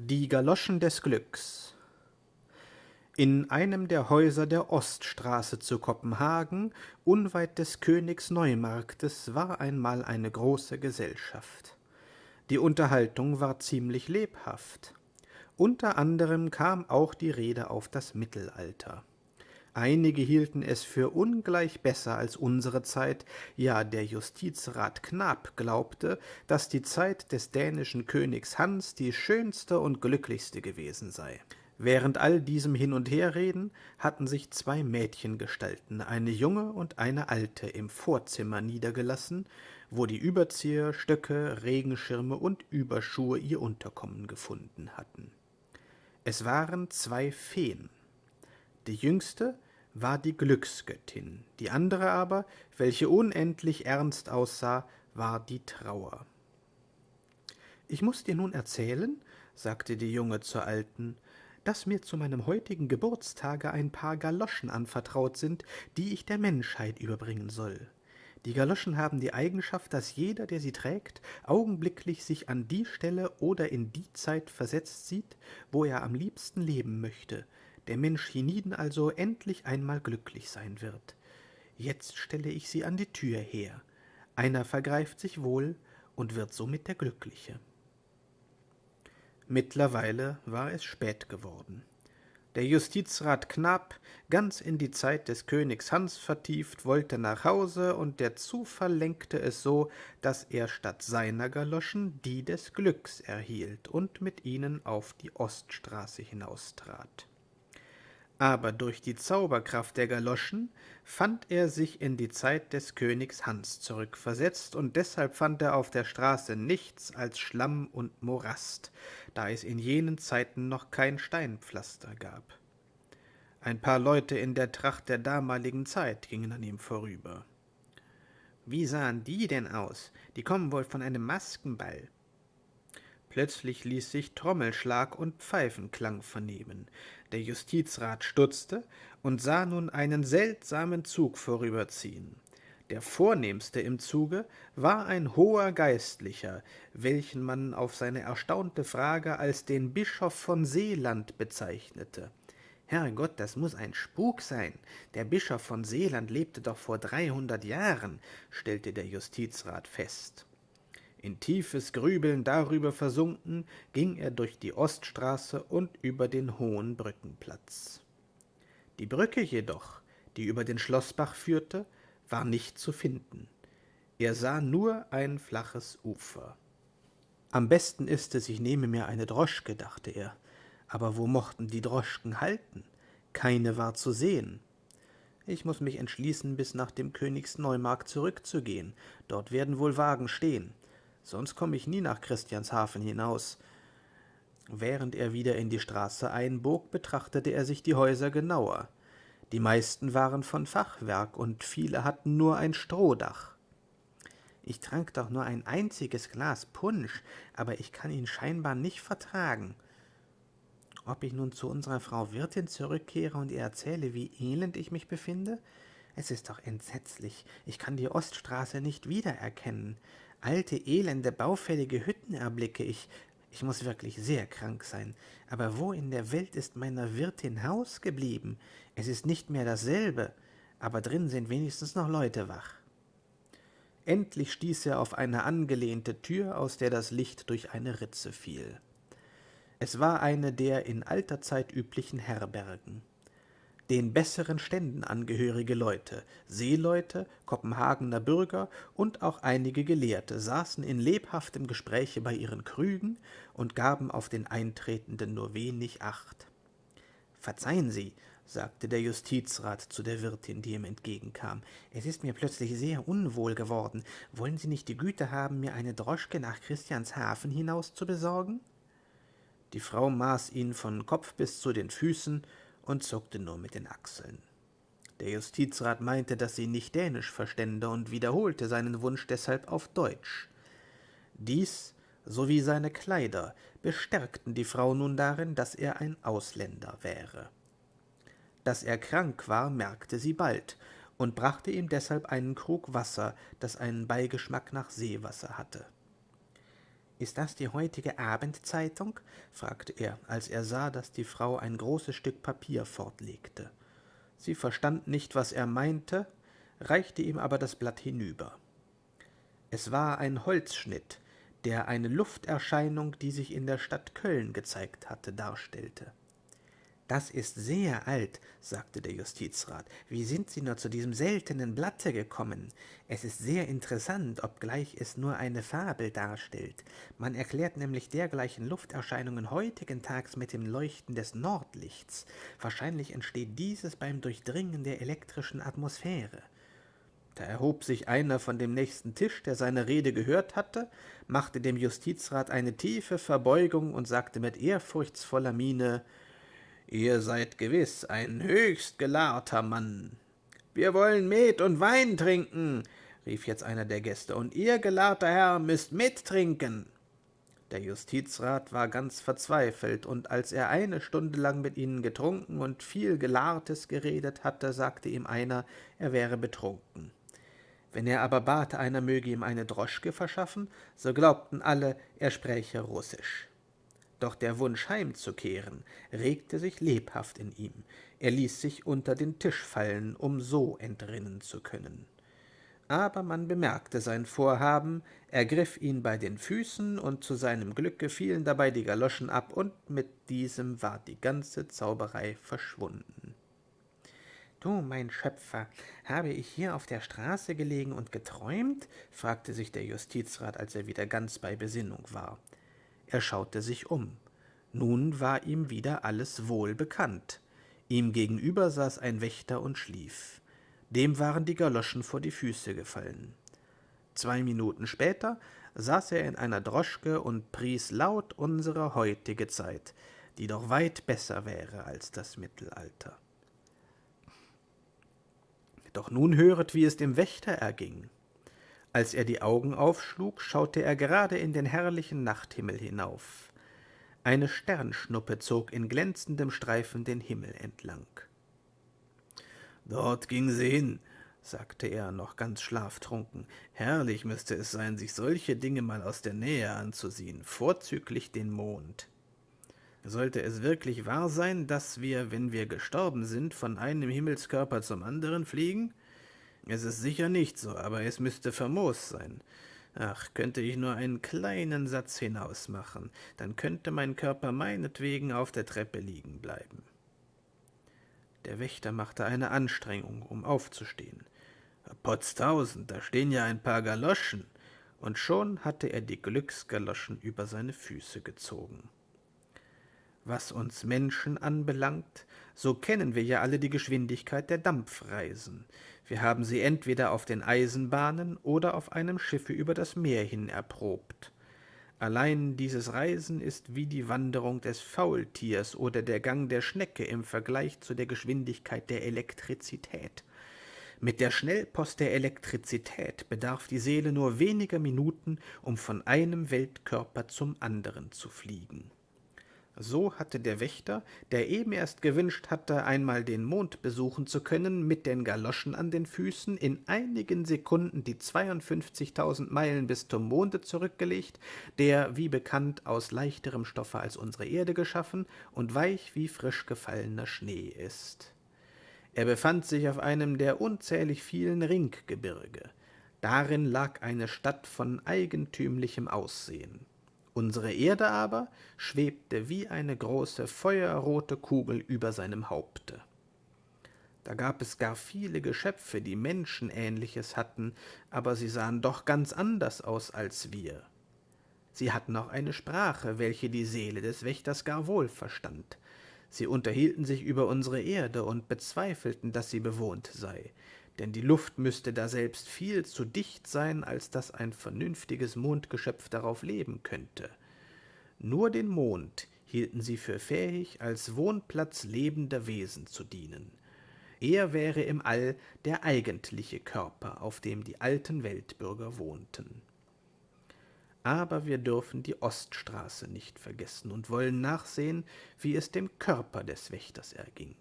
Die Galoschen des Glücks In einem der Häuser der Oststraße zu Kopenhagen, unweit des Königs Neumarktes, war einmal eine große Gesellschaft. Die Unterhaltung war ziemlich lebhaft. Unter anderem kam auch die Rede auf das Mittelalter. Einige hielten es für ungleich besser als unsere Zeit, ja der Justizrat Knab glaubte, dass die Zeit des dänischen Königs Hans die schönste und glücklichste gewesen sei. Während all diesem Hin- und Herreden hatten sich zwei Mädchengestalten, eine junge und eine alte, im Vorzimmer niedergelassen, wo die Überzieher, Stöcke, Regenschirme und Überschuhe ihr Unterkommen gefunden hatten. Es waren zwei Feen. Die jüngste war die Glücksgöttin, die andere aber, welche unendlich ernst aussah, war die Trauer. Ich muss dir nun erzählen, sagte die Junge zur Alten, dass mir zu meinem heutigen Geburtstage ein paar Galoschen anvertraut sind, die ich der Menschheit überbringen soll. Die Galoschen haben die Eigenschaft, dass jeder, der sie trägt, augenblicklich sich an die Stelle oder in die Zeit versetzt sieht, wo er am liebsten leben möchte, der Mensch hienieden also endlich einmal glücklich sein wird. Jetzt stelle ich sie an die Tür her. Einer vergreift sich wohl und wird somit der Glückliche. Mittlerweile war es spät geworden. Der Justizrat Knapp, ganz in die Zeit des Königs Hans vertieft, wollte nach Hause, und der Zufall lenkte es so, dass er statt seiner Galoschen die des Glücks erhielt und mit ihnen auf die Oststraße hinaustrat aber durch die Zauberkraft der Galoschen fand er sich in die Zeit des Königs Hans zurückversetzt, und deshalb fand er auf der Straße nichts als Schlamm und Morast, da es in jenen Zeiten noch kein Steinpflaster gab. Ein paar Leute in der Tracht der damaligen Zeit gingen an ihm vorüber. Wie sahen die denn aus? Die kommen wohl von einem Maskenball. Plötzlich ließ sich Trommelschlag und Pfeifenklang vernehmen. Der Justizrat stutzte und sah nun einen seltsamen Zug vorüberziehen. Der vornehmste im Zuge war ein hoher Geistlicher, welchen man auf seine erstaunte Frage als den Bischof von Seeland bezeichnete. Herrgott, das muss ein Spuk sein. Der Bischof von Seeland lebte doch vor dreihundert Jahren, stellte der Justizrat fest. In tiefes Grübeln darüber versunken, ging er durch die Oststraße und über den hohen Brückenplatz. Die Brücke jedoch, die über den Schloßbach führte, war nicht zu finden. Er sah nur ein flaches Ufer. Am besten ist es, ich nehme mir eine Droschke, dachte er. Aber wo mochten die Droschken halten? Keine war zu sehen. Ich muss mich entschließen, bis nach dem Königsneumarkt zurückzugehen. Dort werden wohl Wagen stehen sonst komme ich nie nach Christianshafen hinaus. Während er wieder in die Straße einbog, betrachtete er sich die Häuser genauer. Die meisten waren von Fachwerk und viele hatten nur ein Strohdach. Ich trank doch nur ein einziges Glas Punsch, aber ich kann ihn scheinbar nicht vertragen. Ob ich nun zu unserer Frau Wirtin zurückkehre und ihr erzähle, wie elend ich mich befinde? Es ist doch entsetzlich. Ich kann die Oststraße nicht wiedererkennen. Alte, elende, baufällige Hütten erblicke ich. Ich muss wirklich sehr krank sein. Aber wo in der Welt ist meiner Wirtin Haus geblieben? Es ist nicht mehr dasselbe, aber drin sind wenigstens noch Leute wach. Endlich stieß er auf eine angelehnte Tür, aus der das Licht durch eine Ritze fiel. Es war eine der in alter Zeit üblichen Herbergen den besseren Ständen angehörige Leute, Seeleute, Kopenhagener Bürger und auch einige Gelehrte saßen in lebhaftem Gespräche bei ihren Krügen und gaben auf den Eintretenden nur wenig Acht. Verzeihen Sie, sagte der Justizrat zu der Wirtin, die ihm entgegenkam, es ist mir plötzlich sehr unwohl geworden. Wollen Sie nicht die Güte haben, mir eine Droschke nach Christianshafen hinaus zu besorgen? Die Frau maß ihn von Kopf bis zu den Füßen und zuckte nur mit den Achseln. Der Justizrat meinte, dass sie nicht Dänisch verstände und wiederholte seinen Wunsch deshalb auf Deutsch. Dies sowie seine Kleider bestärkten die Frau nun darin, dass er ein Ausländer wäre. Dass er krank war, merkte sie bald und brachte ihm deshalb einen Krug Wasser, das einen Beigeschmack nach Seewasser hatte. Ist das die heutige Abendzeitung? fragte er, als er sah, dass die Frau ein großes Stück Papier fortlegte. Sie verstand nicht, was er meinte, reichte ihm aber das Blatt hinüber. Es war ein Holzschnitt, der eine Lufterscheinung, die sich in der Stadt Köln gezeigt hatte, darstellte. Das ist sehr alt, sagte der Justizrat. Wie sind Sie nur zu diesem seltenen Blatte gekommen? Es ist sehr interessant, obgleich es nur eine Fabel darstellt. Man erklärt nämlich dergleichen Lufterscheinungen heutigen Tags mit dem Leuchten des Nordlichts. Wahrscheinlich entsteht dieses beim Durchdringen der elektrischen Atmosphäre. Da erhob sich einer von dem nächsten Tisch, der seine Rede gehört hatte, machte dem Justizrat eine tiefe Verbeugung und sagte mit ehrfurchtsvoller Miene Ihr seid gewiss ein höchst gelahrter Mann. Wir wollen Met und Wein trinken, rief jetzt einer der Gäste, und ihr, gelahrter Herr, müßt mittrinken. Der Justizrat war ganz verzweifelt, und als er eine Stunde lang mit ihnen getrunken und viel Gelahrtes geredet hatte, sagte ihm einer, er wäre betrunken. Wenn er aber bat, einer möge ihm eine Droschke verschaffen, so glaubten alle, er spräche Russisch. Doch der Wunsch heimzukehren regte sich lebhaft in ihm. Er ließ sich unter den Tisch fallen, um so entrinnen zu können. Aber man bemerkte sein Vorhaben, ergriff ihn bei den Füßen, und zu seinem Glücke fielen dabei die Galoschen ab, und mit diesem war die ganze Zauberei verschwunden. Du, mein Schöpfer, habe ich hier auf der Straße gelegen und geträumt? fragte sich der Justizrat, als er wieder ganz bei Besinnung war. Er schaute sich um. Nun war ihm wieder alles wohl bekannt. Ihm gegenüber saß ein Wächter und schlief. Dem waren die Galoschen vor die Füße gefallen. Zwei Minuten später saß er in einer Droschke und pries laut unsere heutige Zeit, die doch weit besser wäre als das Mittelalter. Doch nun höret, wie es dem Wächter erging. Als er die Augen aufschlug, schaute er gerade in den herrlichen Nachthimmel hinauf. Eine Sternschnuppe zog in glänzendem Streifen den Himmel entlang. Dort ging sie hin, sagte er, noch ganz schlaftrunken. Herrlich müsste es sein, sich solche Dinge mal aus der Nähe anzusehen, vorzüglich den Mond. Sollte es wirklich wahr sein, dass wir, wenn wir gestorben sind, von einem Himmelskörper zum anderen fliegen? Es ist sicher nicht so, aber es müsste famos sein. Ach, könnte ich nur einen kleinen Satz hinausmachen, dann könnte mein Körper meinetwegen auf der Treppe liegen bleiben. Der Wächter machte eine Anstrengung, um aufzustehen. Potztausend, da stehen ja ein paar Galoschen. Und schon hatte er die Glücksgaloschen über seine Füße gezogen. Was uns Menschen anbelangt, so kennen wir ja alle die Geschwindigkeit der Dampfreisen. Wir haben sie entweder auf den Eisenbahnen oder auf einem Schiffe über das Meer hin erprobt. Allein dieses Reisen ist wie die Wanderung des Faultiers oder der Gang der Schnecke im Vergleich zu der Geschwindigkeit der Elektrizität. Mit der Schnellpost der Elektrizität bedarf die Seele nur weniger Minuten, um von einem Weltkörper zum anderen zu fliegen. So hatte der Wächter, der eben erst gewünscht hatte, einmal den Mond besuchen zu können, mit den Galoschen an den Füßen in einigen Sekunden die 52.000 Meilen bis zum Monde zurückgelegt, der, wie bekannt, aus leichterem Stoffe als unsere Erde geschaffen und weich wie frisch gefallener Schnee ist. Er befand sich auf einem der unzählig vielen Ringgebirge. Darin lag eine Stadt von eigentümlichem Aussehen. Unsere Erde aber schwebte wie eine große feuerrote Kugel über seinem Haupte. Da gab es gar viele Geschöpfe, die Menschenähnliches hatten, aber sie sahen doch ganz anders aus als wir. Sie hatten auch eine Sprache, welche die Seele des Wächters gar wohl verstand. Sie unterhielten sich über unsere Erde und bezweifelten, dass sie bewohnt sei denn die Luft müsste daselbst viel zu dicht sein, als dass ein vernünftiges Mondgeschöpf darauf leben könnte. Nur den Mond hielten sie für fähig, als Wohnplatz lebender Wesen zu dienen. Er wäre im All der eigentliche Körper, auf dem die alten Weltbürger wohnten. Aber wir dürfen die Oststraße nicht vergessen und wollen nachsehen, wie es dem Körper des Wächters erging.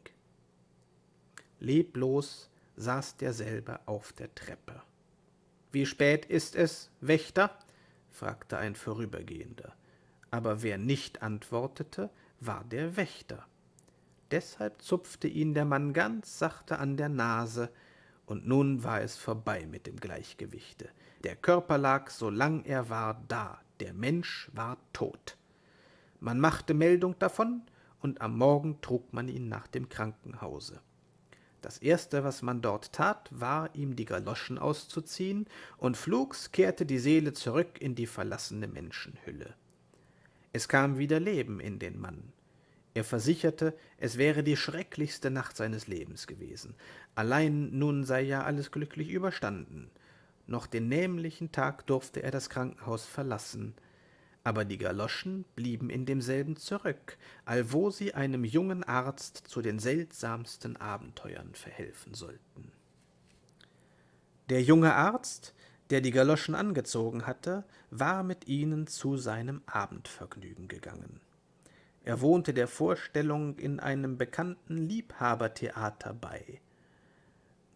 Leblos saß derselbe auf der Treppe. Wie spät ist es, Wächter? fragte ein Vorübergehender. Aber wer nicht antwortete, war der Wächter. Deshalb zupfte ihn der Mann ganz sachte an der Nase, und nun war es vorbei mit dem Gleichgewichte. Der Körper lag, solang er war, da, der Mensch war tot. Man machte Meldung davon, und am Morgen trug man ihn nach dem Krankenhause. Das erste, was man dort tat, war, ihm die Galoschen auszuziehen, und flugs kehrte die Seele zurück in die verlassene Menschenhülle. Es kam wieder Leben in den Mann. Er versicherte, es wäre die schrecklichste Nacht seines Lebens gewesen. Allein nun sei ja alles glücklich überstanden. Noch den nämlichen Tag durfte er das Krankenhaus verlassen. Aber die Galoschen blieben in demselben zurück, allwo sie einem jungen Arzt zu den seltsamsten Abenteuern verhelfen sollten. Der junge Arzt, der die Galoschen angezogen hatte, war mit ihnen zu seinem Abendvergnügen gegangen. Er wohnte der Vorstellung in einem bekannten Liebhabertheater bei.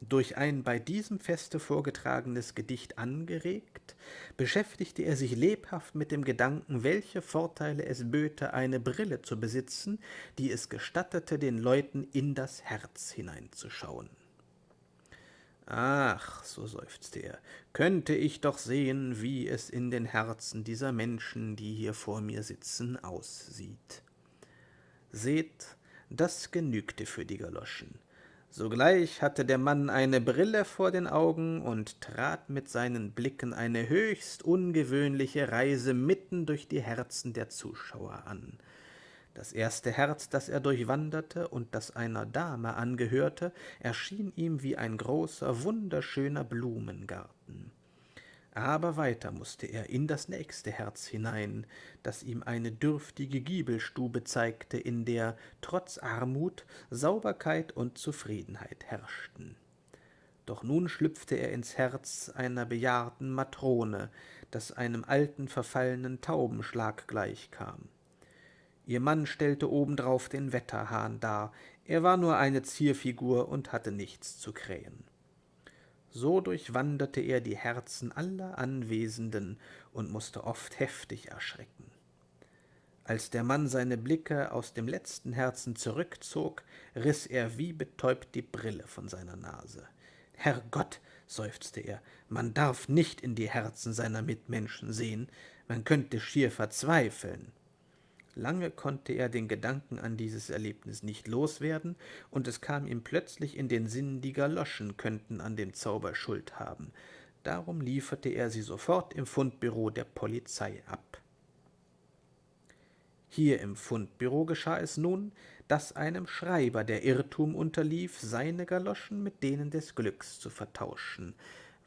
Durch ein bei diesem Feste vorgetragenes Gedicht angeregt, beschäftigte er sich lebhaft mit dem Gedanken, welche Vorteile es böte, eine Brille zu besitzen, die es gestattete, den Leuten in das Herz hineinzuschauen. Ach, so seufzte er, könnte ich doch sehen, wie es in den Herzen dieser Menschen, die hier vor mir sitzen, aussieht. Seht, das genügte für die Galoschen. Sogleich hatte der Mann eine Brille vor den Augen und trat mit seinen Blicken eine höchst ungewöhnliche Reise mitten durch die Herzen der Zuschauer an. Das erste Herz, das er durchwanderte und das einer Dame angehörte, erschien ihm wie ein großer, wunderschöner Blumengarten. Aber weiter musste er in das nächste Herz hinein, das ihm eine dürftige Giebelstube zeigte, in der trotz Armut Sauberkeit und Zufriedenheit herrschten. Doch nun schlüpfte er ins Herz einer bejahrten Matrone, das einem alten verfallenen Taubenschlag gleichkam. Ihr Mann stellte obendrauf den Wetterhahn dar, er war nur eine Zierfigur und hatte nichts zu krähen. So durchwanderte er die Herzen aller Anwesenden und musste oft heftig erschrecken. Als der Mann seine Blicke aus dem letzten Herzen zurückzog, riß er wie betäubt die Brille von seiner Nase. Herrgott, seufzte er, man darf nicht in die Herzen seiner Mitmenschen sehen, man könnte schier verzweifeln. Lange konnte er den Gedanken an dieses Erlebnis nicht loswerden, und es kam ihm plötzlich in den Sinn, die Galoschen könnten an dem Zauber Schuld haben. Darum lieferte er sie sofort im Fundbüro der Polizei ab. Hier im Fundbüro geschah es nun, dass einem Schreiber der Irrtum unterlief, seine Galoschen mit denen des Glücks zu vertauschen.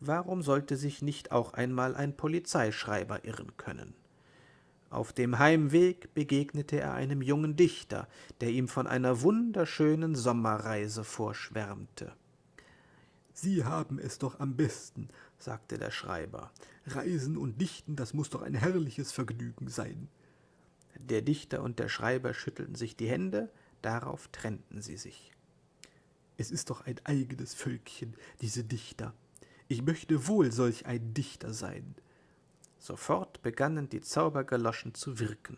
Warum sollte sich nicht auch einmal ein Polizeischreiber irren können? Auf dem Heimweg begegnete er einem jungen Dichter, der ihm von einer wunderschönen Sommerreise vorschwärmte. Sie haben es doch am besten, sagte der Schreiber. Reisen und Dichten, das muss doch ein herrliches Vergnügen sein. Der Dichter und der Schreiber schüttelten sich die Hände, darauf trennten sie sich. Es ist doch ein eigenes Völkchen, diese Dichter. Ich möchte wohl solch ein Dichter sein. Sofort begannen die Zaubergaloschen zu wirken.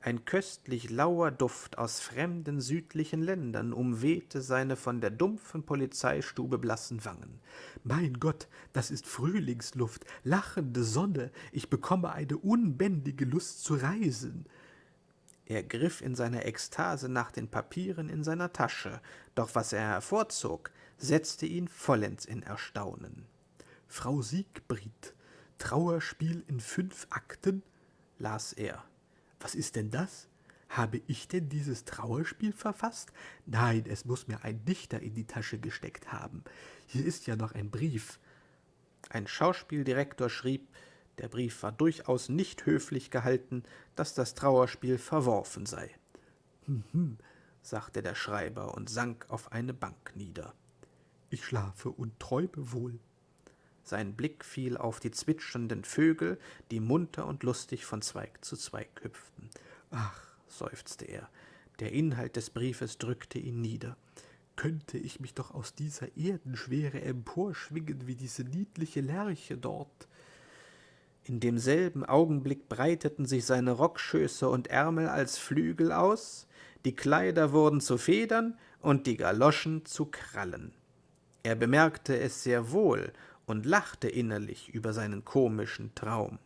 Ein köstlich lauer Duft aus fremden südlichen Ländern umwehte seine von der dumpfen Polizeistube blassen Wangen. Mein Gott, das ist Frühlingsluft, lachende Sonne, ich bekomme eine unbändige Lust zu reisen. Er griff in seiner Ekstase nach den Papieren in seiner Tasche, doch was er hervorzog, setzte ihn vollends in Erstaunen. Frau Siegbried, Trauerspiel in fünf Akten? las er. Was ist denn das? Habe ich denn dieses Trauerspiel verfasst? Nein, es muss mir ein Dichter in die Tasche gesteckt haben. Hier ist ja noch ein Brief. Ein Schauspieldirektor schrieb, der Brief war durchaus nicht höflich gehalten, dass das Trauerspiel verworfen sei. Hm, hm, sagte der Schreiber und sank auf eine Bank nieder. Ich schlafe und träume wohl. Sein Blick fiel auf die zwitschernden Vögel, die munter und lustig von Zweig zu Zweig hüpften. Ach, seufzte er, der Inhalt des Briefes drückte ihn nieder. Könnte ich mich doch aus dieser Erdenschwere emporschwingen wie diese niedliche Lerche dort. In demselben Augenblick breiteten sich seine Rockschöße und Ärmel als Flügel aus, die Kleider wurden zu Federn und die Galoschen zu Krallen. Er bemerkte es sehr wohl und lachte innerlich über seinen komischen Traum.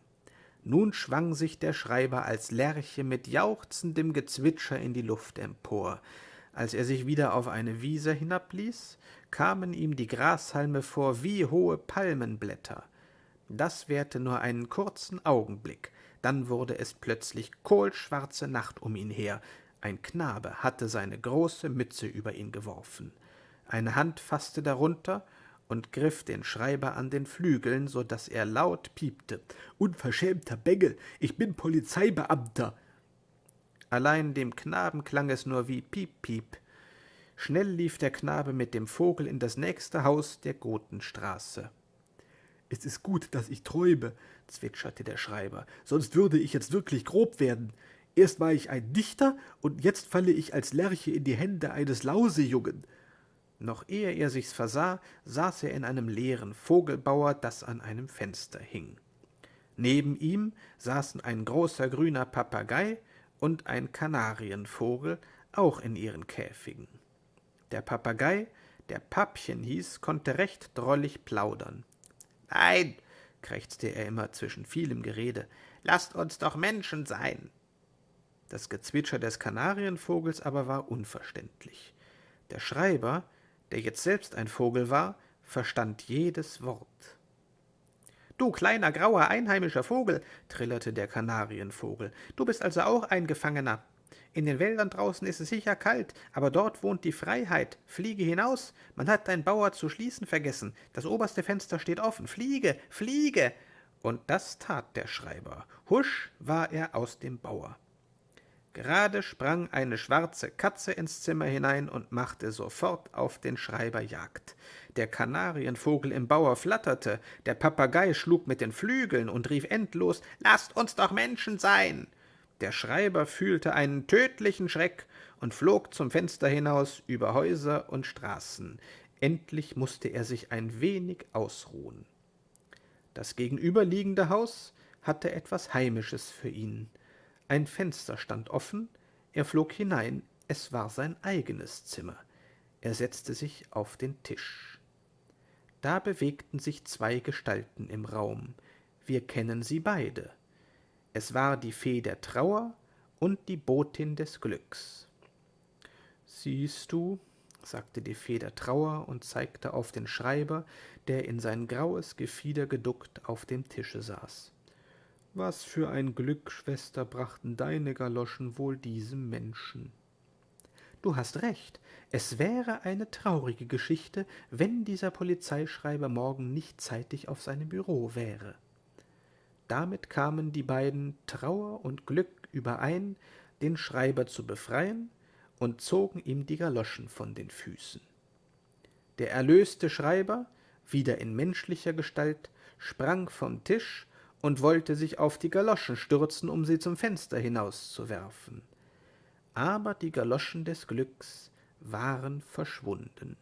Nun schwang sich der Schreiber als Lerche mit jauchzendem Gezwitscher in die Luft empor. Als er sich wieder auf eine Wiese hinabließ, kamen ihm die Grashalme vor wie hohe Palmenblätter. Das währte nur einen kurzen Augenblick, dann wurde es plötzlich kohlschwarze Nacht um ihn her. Ein Knabe hatte seine große Mütze über ihn geworfen. Eine Hand fasste darunter und griff den Schreiber an den Flügeln, so dass er laut piepte. Unverschämter Bengel, ich bin Polizeibeamter. Allein dem Knaben klang es nur wie Piep, Piep. Schnell lief der Knabe mit dem Vogel in das nächste Haus der Gotenstraße. Es ist gut, dass ich träume, zwitscherte der Schreiber, sonst würde ich jetzt wirklich grob werden. Erst war ich ein Dichter, und jetzt falle ich als Lerche in die Hände eines Lausejungen. Noch ehe er sich's versah, saß er in einem leeren Vogelbauer, das an einem Fenster hing. Neben ihm saßen ein großer grüner Papagei und ein Kanarienvogel, auch in ihren Käfigen. Der Papagei, der Pappchen hieß, konnte recht drollig plaudern. Nein, krächzte er immer zwischen vielem Gerede, lasst uns doch Menschen sein. Das Gezwitscher des Kanarienvogels aber war unverständlich. Der Schreiber, der jetzt selbst ein Vogel war, verstand jedes Wort. Du kleiner grauer einheimischer Vogel, trillerte der Kanarienvogel, du bist also auch ein Gefangener. In den Wäldern draußen ist es sicher kalt, aber dort wohnt die Freiheit. Fliege hinaus, man hat dein Bauer zu schließen vergessen. Das oberste Fenster steht offen. Fliege, fliege! Und das tat der Schreiber. Husch war er aus dem Bauer. Gerade sprang eine schwarze Katze ins Zimmer hinein und machte sofort auf den Schreiber Jagd. Der Kanarienvogel im Bauer flatterte, der Papagei schlug mit den Flügeln und rief endlos Lasst uns doch Menschen sein. Der Schreiber fühlte einen tödlichen Schreck und flog zum Fenster hinaus über Häuser und Straßen. Endlich musste er sich ein wenig ausruhen. Das gegenüberliegende Haus hatte etwas Heimisches für ihn. Ein Fenster stand offen, er flog hinein, es war sein eigenes Zimmer. Er setzte sich auf den Tisch. Da bewegten sich zwei Gestalten im Raum. Wir kennen sie beide. Es war die Fee der Trauer und die Botin des Glücks. Siehst du, sagte die Fee der Trauer und zeigte auf den Schreiber, der in sein graues Gefieder geduckt auf dem Tische saß. Was für ein Glück, Schwester, brachten deine Galoschen wohl diesem Menschen. Du hast recht, es wäre eine traurige Geschichte, wenn dieser Polizeischreiber morgen nicht zeitig auf seinem Büro wäre. Damit kamen die beiden Trauer und Glück überein, den Schreiber zu befreien, und zogen ihm die Galoschen von den Füßen. Der erlöste Schreiber, wieder in menschlicher Gestalt, sprang vom Tisch und wollte sich auf die Galoschen stürzen, um sie zum Fenster hinauszuwerfen. Aber die Galoschen des Glücks waren verschwunden.